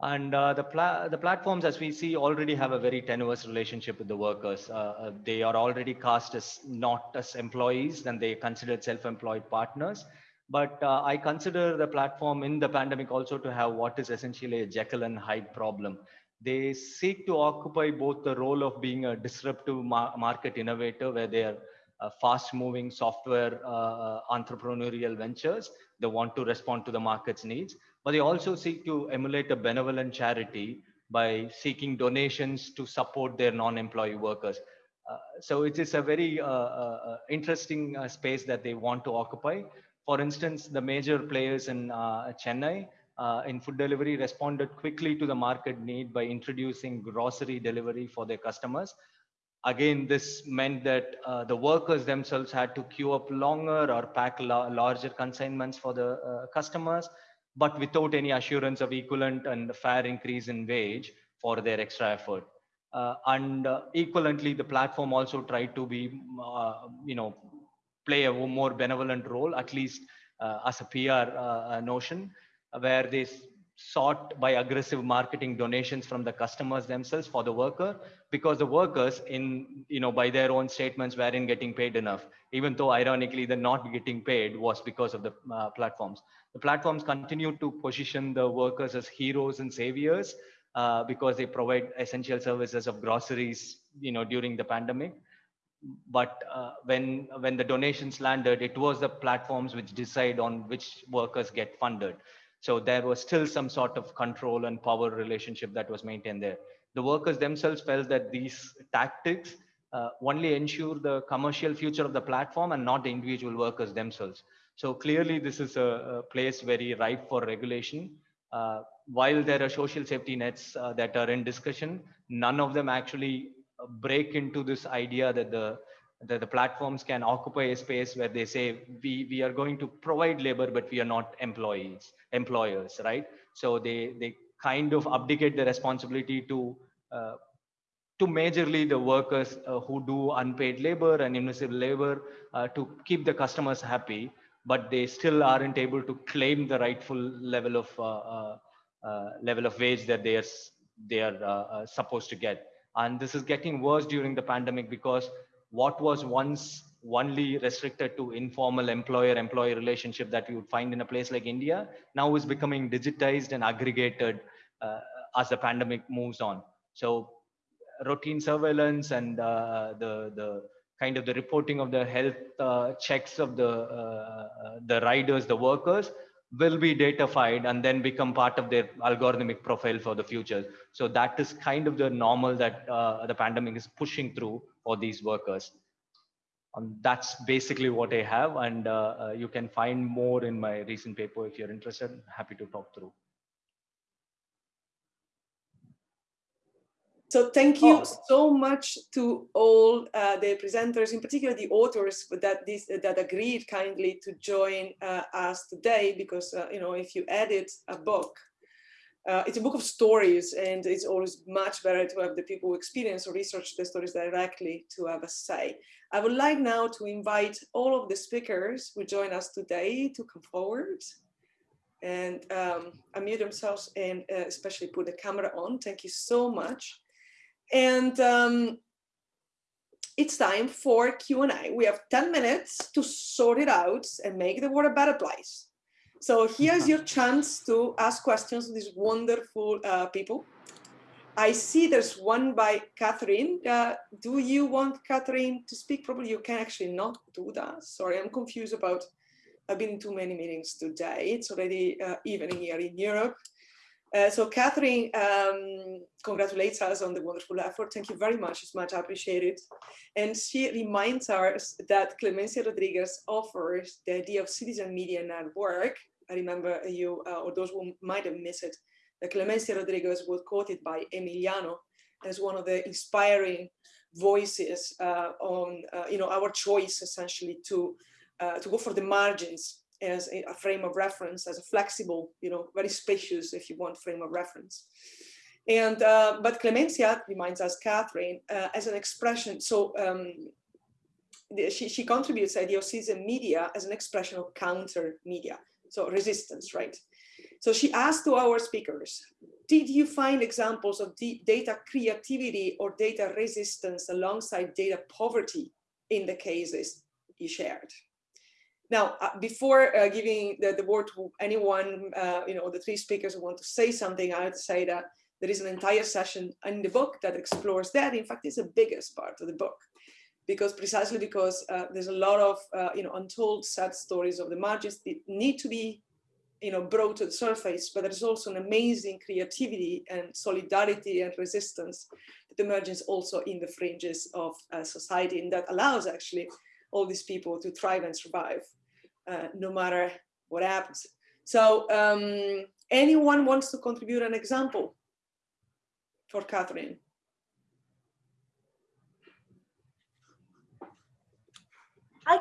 And uh, the, pla the platforms, as we see, already have a very tenuous relationship with the workers. Uh, uh they are already cast as not as employees, and they considered self-employed partners. But uh, I consider the platform in the pandemic also to have what is essentially a Jekyll and Hyde problem. They seek to occupy both the role of being a disruptive ma market innovator, where they are uh, fast moving software uh, entrepreneurial ventures. They want to respond to the market's needs, but they also seek to emulate a benevolent charity by seeking donations to support their non-employee workers. Uh, so it is a very uh, uh, interesting space that they want to occupy. For instance, the major players in Chennai in food delivery responded quickly to the market need by introducing grocery delivery for their customers again, this meant that uh, the workers themselves had to queue up longer or pack la larger consignments for the uh, customers, but without any assurance of equivalent and fair increase in wage for their extra effort. Uh, and uh, equivalently, the platform also tried to be, uh, you know, play a more benevolent role, at least uh, as a PR notion, where they sought by aggressive marketing donations from the customers themselves for the worker because the workers in you know by their own statements weren't getting paid enough. Even though ironically the not getting paid was because of the uh, platforms. The platforms continue to position the workers as heroes and saviors uh, because they provide essential services of groceries you know during the pandemic. But uh, when when the donations landed it was the platforms which decide on which workers get funded so there was still some sort of control and power relationship that was maintained there. The workers themselves felt that these tactics uh, only ensure the commercial future of the platform and not the individual workers themselves. So clearly this is a, a place very ripe for regulation. Uh, while there are social safety nets uh, that are in discussion, none of them actually break into this idea that the the, the platforms can occupy a space where they say we we are going to provide labor but we are not employees employers right? So they they kind of abdicate the responsibility to uh, to majorly the workers uh, who do unpaid labor and invisible labor uh, to keep the customers happy but they still aren't able to claim the rightful level of uh, uh, uh, level of wage that they are they are supposed to get. And this is getting worse during the pandemic because what was once only restricted to informal employer-employee relationship that you would find in a place like India now is becoming digitized and aggregated uh, as the pandemic moves on. So routine surveillance and uh, the the kind of the reporting of the health uh, checks of the uh, the riders, the workers will be datafied and then become part of their algorithmic profile for the future. So that is kind of the normal that uh, the pandemic is pushing through for these workers. And that's basically what I have. And uh, uh, you can find more in my recent paper if you're interested. Happy to talk through. So thank you oh. so much to all uh, the presenters, in particular the authors that this that agreed kindly to join uh, us today, because uh, you know if you edit a book, uh, it's a book of stories, and it's always much better to have the people who experience or research the stories directly to have a say. I would like now to invite all of the speakers who join us today to come forward and um, unmute themselves and uh, especially put the camera on. Thank you so much. And um, it's time for Q&A. We have 10 minutes to sort it out and make the world a better place. So here's your chance to ask questions to these wonderful uh, people. I see there's one by Catherine. Uh, do you want Catherine to speak? Probably you can actually not do that. Sorry, I'm confused about, I've been in too many meetings today. It's already uh, evening here in Europe. Uh, so Catherine um, congratulates us on the wonderful effort. Thank you very much. It's much appreciated. And she reminds us that Clemencia Rodriguez offers the idea of citizen media network. I remember you, uh, or those who might have missed it, that Clemencia Rodriguez was quoted by Emiliano as one of the inspiring voices uh, on, uh, you know, our choice essentially to, uh, to go for the margins as a, frame of reference, as a flexible, you know, very spacious, if you want, frame of reference. And, uh, but Clemencia reminds us, Catherine, as an expression, so um, she, she contributes idea of citizen media as an expression of counter media, so resistance, right? So she asked to our speakers, did you find examples of data creativity or data resistance alongside data poverty in the cases you shared? Now, uh, before uh, giving the, the, word to anyone, uh, you know, the three speakers who want to say something, I to say that there is an entire session in the book that explores that. In fact, it's the biggest part of the book. Because precisely because uh, there's a lot of uh, you know untold sad stories of the margins that need to be you know brought to the surface but there's also an amazing creativity and solidarity and resistance that emerges also in the fringes of uh, society and that allows actually all these people to thrive and survive uh, no matter what happens. So um, anyone wants to contribute an example for Catherine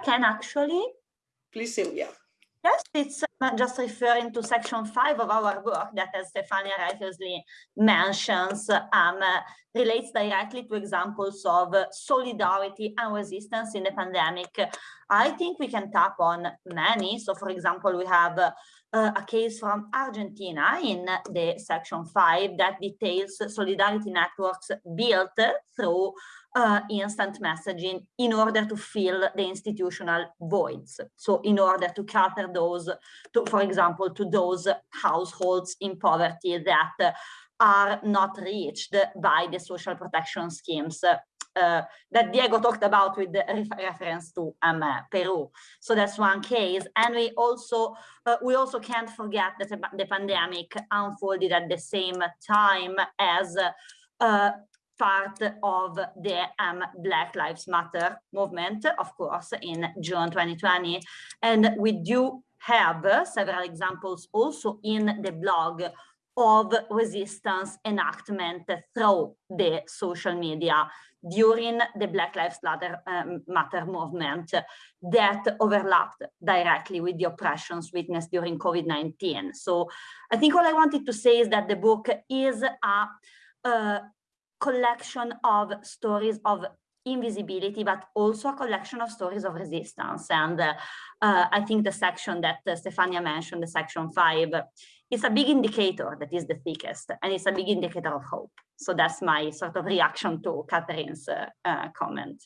can actually. Please, Silvia. Yes, it's uh, just referring to section five of our work that, as Stefania righteously mentions, um, relates directly to examples of solidarity and resistance in the pandemic. I think we can tap on many. So, for example, we have uh, a case from Argentina in the section five that details solidarity networks built through uh, instant messaging in order to fill the institutional voids. So in order to cater those, to, for example, to those households in poverty that are not reached by the social protection schemes uh, that Diego talked about with reference to um, uh, Peru. So that's one case. And we also uh, we also can't forget that the pandemic unfolded at the same time as uh, part of the um, Black Lives Matter movement, of course, in June 2020. And we do have several examples also in the blog of resistance enactment through the social media during the Black Lives Matter, um, Matter movement that overlapped directly with the oppressions witnessed during COVID-19. So I think all I wanted to say is that the book is a, a collection of stories of invisibility, but also a collection of stories of resistance. And uh, uh, I think the section that uh, Stefania mentioned, the section five, is a big indicator that is the thickest, and it's a big indicator of hope. So that's my sort of reaction to Catherine's uh, uh, comment.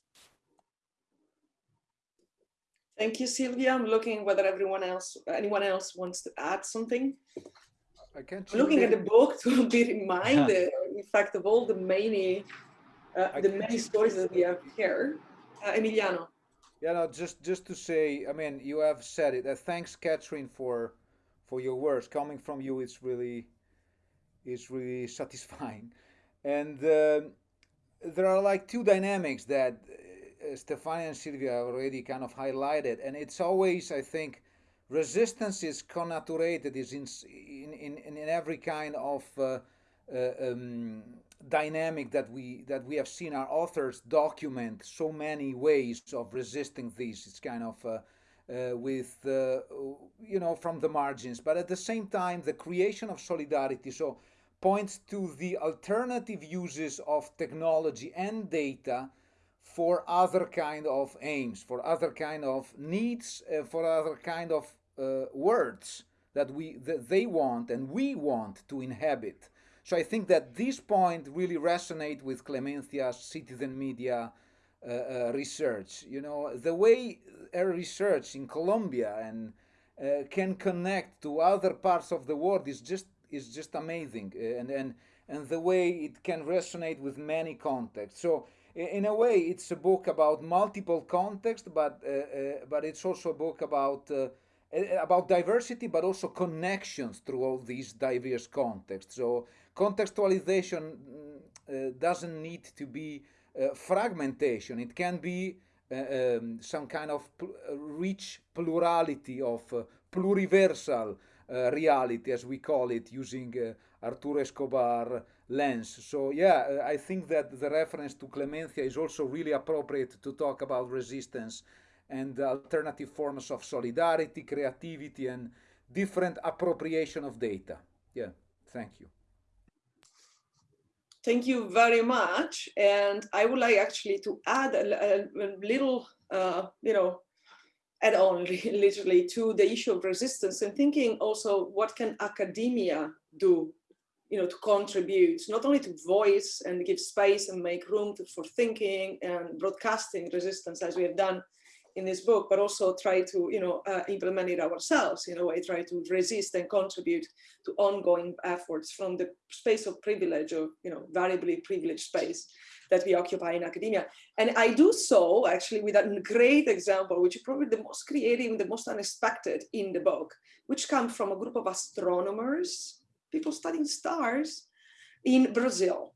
Thank you, Silvia. I'm looking whether everyone else, anyone else wants to add something. I can't. Looking at the book to be reminded, in fact, of all the many, uh, the many stories that we have here. Uh, Emiliano. Yeah, no, just just to say, I mean, you have said it. Uh, thanks, Catherine, for for your words. Coming from you, it's really, it's really satisfying. And uh, there are like two dynamics that uh, Stefania and Silvia already kind of highlighted, and it's always, I think, resistance is connaturated, is in in in, in every kind of uh, uh, um, dynamic that we that we have seen our authors document so many ways of resisting this. It's kind of uh, uh, with, uh, you know, from the margins. But at the same time, the creation of solidarity so points to the alternative uses of technology and data for other kind of aims, for other kind of needs, uh, for other kind of uh, words that we that they want and we want to inhabit. So I think that this point really resonates with Clemencia's citizen media uh, uh, research. You know, the way her research in Colombia and uh, can connect to other parts of the world is just is just amazing, and and and the way it can resonate with many contexts. So in a way, it's a book about multiple contexts, but uh, uh, but it's also a book about uh, about diversity, but also connections through all these diverse contexts. So contextualization mm, doesn't need to be uh, fragmentation. It can be uh, um, some kind of pl rich plurality of uh, pluriversal reality, as we call it, using Arturo Escobar lens. So yeah, I think that the reference to Clemencia is also really appropriate to talk about resistance and alternative forms of solidarity, creativity, and different appropriation of data. Yeah, thank you. Thank you very much. And I would like actually to add a, a, little, uh, you know, add on literally to the issue of resistance and thinking also what can academia do, you know, to contribute, not only to voice and give space and make room to, for thinking and broadcasting resistance as we have done in this book, but also try to, you know, uh, implement it ourselves in a way, try to resist and contribute to ongoing efforts from the space of privilege or, you know, variably privileged space. that we occupy in academia. And I do so actually with a great example, which is probably the most creative, and the most unexpected in the book, which comes from a group of astronomers, people studying stars in Brazil.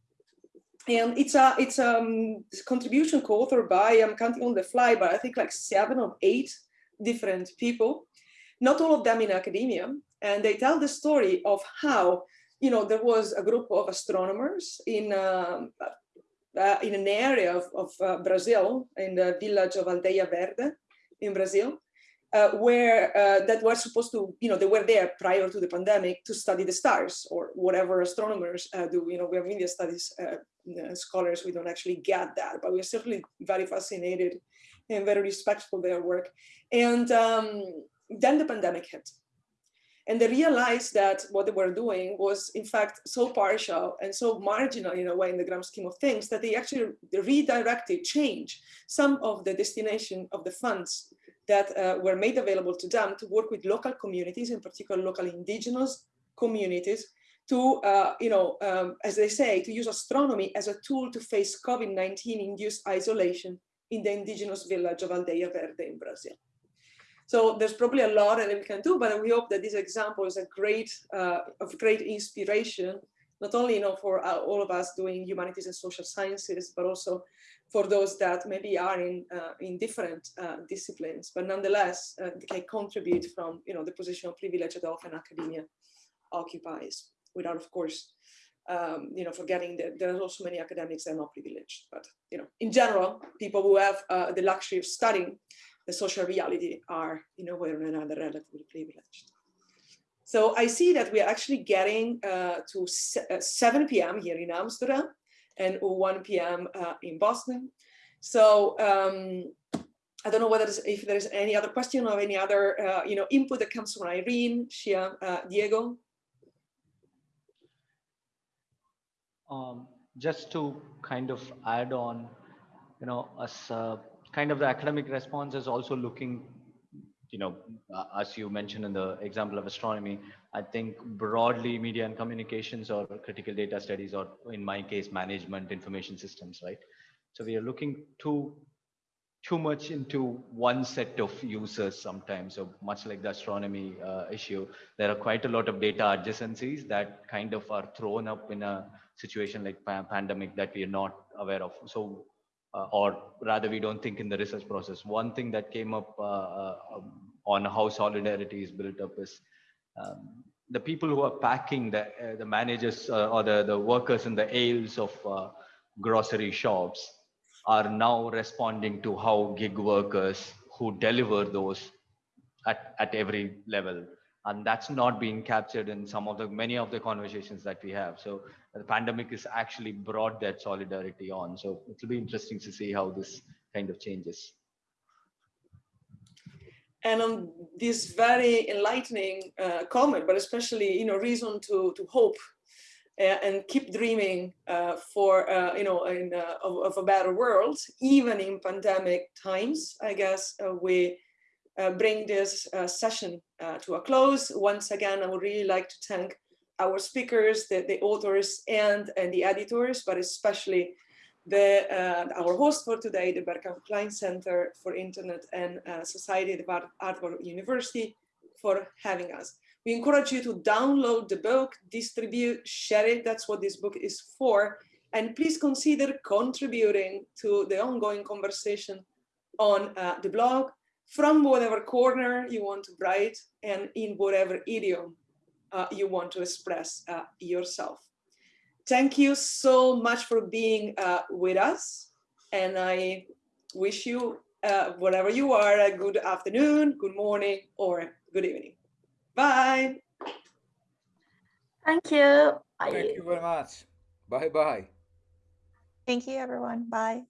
And it's a it's a um, contribution co-authored by, I'm counting on the fly, but I think like seven or eight different people, not all of them in academia. And they tell the story of how you know, there was a group of astronomers in uh, uh, in an area of, of uh, Brazil, in the village of Aldeia Verde in Brazil, uh, where uh, that were supposed to, you know, they were there prior to the pandemic to study the stars or whatever astronomers uh, do. You know, we have media studies scholars, we don't actually get that, but we're certainly very fascinated and very respectful of their work. And um, then the pandemic hit. And they realized that what they were doing was in fact so partial and so marginal in a way in the grand scheme of things that they actually redirected, changed some of the destination of the funds that uh, were made available to them to work with local communities, in particular local indigenous communities, to, uh, you know, um, as they say, to use astronomy as a tool to face COVID-19 induced isolation in the indigenous village of Aldeia Verde in Brazil. So there's probably a lot that we can do, but we hope that this example is a great, uh, of great inspiration, not only you know, for uh, all of us doing humanities and social sciences, but also for those that maybe are in, uh, in different uh, disciplines, but nonetheless uh, they can contribute from you know, the position of privilege that often academia occupies, without of course um, you know, forgetting that there are also many academics that are not privileged. But, you know, in general, people who have uh, the luxury of studying the social reality are in a way or another relatively privileged. So I see that we are actually getting uh, to 7 p.m. here in Amsterdam and 1 p.m. Uh, in Boston. So um, I don't know whether if there's any other question or any other uh, you know input that comes from Irene, Shyam, uh, Diego. Um, just to kind of add on, you know, as uh, kind of the academic response is also looking you know uh, as you mentioned in the example of astronomy i think broadly media and communications or critical data studies or in my case management information systems right? So we are looking too too much into one set of users sometimes. So much like the astronomy uh, issue there are quite a lot of data adjacencies that kind of are thrown up in a situation like pa pandemic that we are not aware of. So uh, or rather we don't think in the research process. One thing that came up uh, uh, um, on how solidarity is built up is um, the people who are packing the uh, the managers uh, or the the workers in the aisles of uh, grocery shops are now responding to how gig workers who deliver those at at every level. And that's not being captured in some of the many of the conversations that we have. So the pandemic has actually brought that solidarity on. So it'll be interesting to see how this kind of changes and on this very enlightening uh, comment but especially you know reason to to hope uh, and keep dreaming uh, for uh, you know in, uh, of, of, a better world even in pandemic times i guess uh, we bring this session to a close. Once again, I would really like to thank our speakers, the, the authors and, and the editors, but especially the, uh, our host for today, the Berkman Klein Center for Internet and uh, Society at Harvard University for having us. We encourage you to download the book, distribute, share it. That's what this book is for. And please consider contributing to the ongoing conversation on uh, the blog, from whatever corner you want to write and in whatever idiom uh, you want to express uh, yourself. Thank you so much for being uh, with us. And I wish you, uh, whatever you are, a good afternoon, good morning, or good evening. Bye. Thank you. Thank you very much. Bye-bye. Thank you, everyone. Bye.